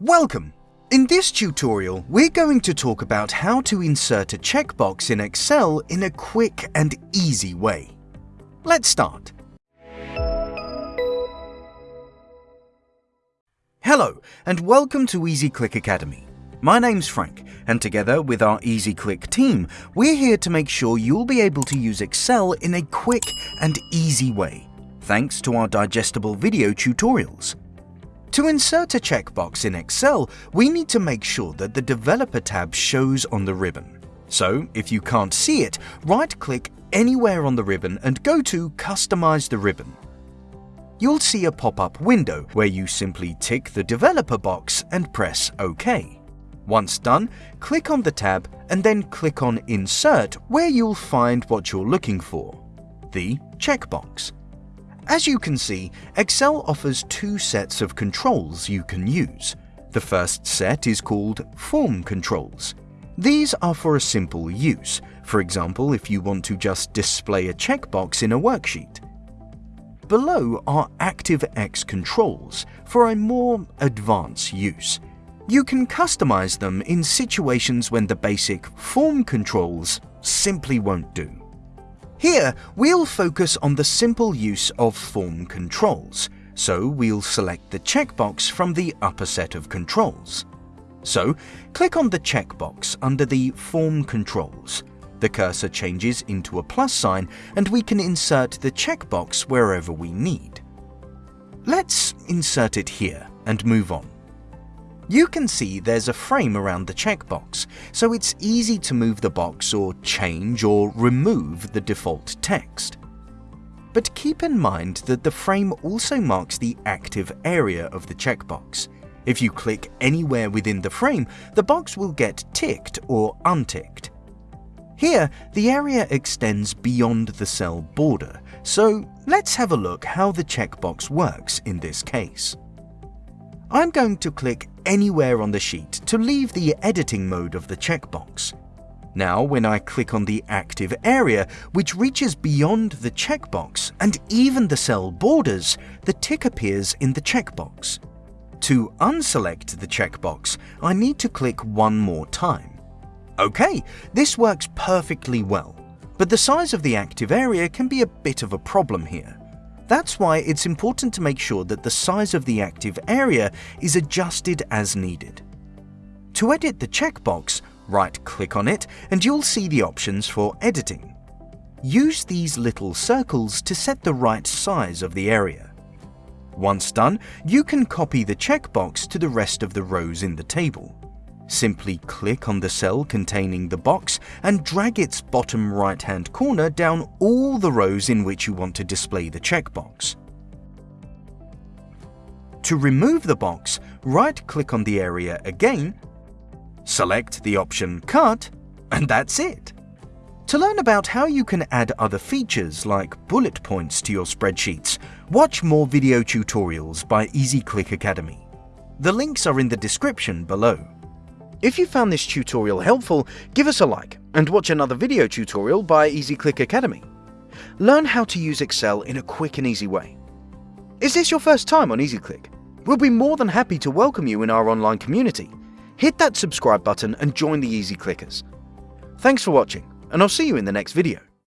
Welcome! In this tutorial, we're going to talk about how to insert a checkbox in Excel in a quick and easy way. Let's start. Hello, and welcome to EasyClick Academy. My name's Frank, and together with our EasyClick team, we're here to make sure you'll be able to use Excel in a quick and easy way, thanks to our digestible video tutorials. To insert a checkbox in Excel, we need to make sure that the Developer tab shows on the ribbon. So, if you can't see it, right-click anywhere on the ribbon and go to Customize the ribbon. You'll see a pop-up window where you simply tick the Developer box and press OK. Once done, click on the tab and then click on Insert where you'll find what you're looking for, the checkbox. As you can see, Excel offers two sets of controls you can use. The first set is called Form Controls. These are for a simple use, for example if you want to just display a checkbox in a worksheet. Below are ActiveX controls for a more advanced use. You can customize them in situations when the basic form controls simply won't do. Here, we'll focus on the simple use of form controls, so we'll select the checkbox from the upper set of controls. So, click on the checkbox under the Form Controls. The cursor changes into a plus sign and we can insert the checkbox wherever we need. Let's insert it here and move on. You can see there's a frame around the checkbox, so it's easy to move the box or change or remove the default text. But keep in mind that the frame also marks the active area of the checkbox. If you click anywhere within the frame, the box will get ticked or unticked. Here, the area extends beyond the cell border, so let's have a look how the checkbox works in this case. I'm going to click anywhere on the sheet to leave the editing mode of the checkbox. Now when I click on the active area, which reaches beyond the checkbox and even the cell borders, the tick appears in the checkbox. To unselect the checkbox, I need to click one more time. Okay, this works perfectly well, but the size of the active area can be a bit of a problem here. That's why it's important to make sure that the size of the active area is adjusted as needed. To edit the checkbox, right-click on it and you'll see the options for editing. Use these little circles to set the right size of the area. Once done, you can copy the checkbox to the rest of the rows in the table. Simply click on the cell containing the box and drag its bottom right hand corner down all the rows in which you want to display the checkbox. To remove the box, right-click on the area again, select the option Cut, and that's it. To learn about how you can add other features like bullet points to your spreadsheets, watch more video tutorials by EasyClick Academy. The links are in the description below. If you found this tutorial helpful, give us a like and watch another video tutorial by EasyClick Academy. Learn how to use Excel in a quick and easy way. Is this your first time on EasyClick? We'll be more than happy to welcome you in our online community. Hit that subscribe button and join the Easy Clickers. Thanks for watching, and I'll see you in the next video.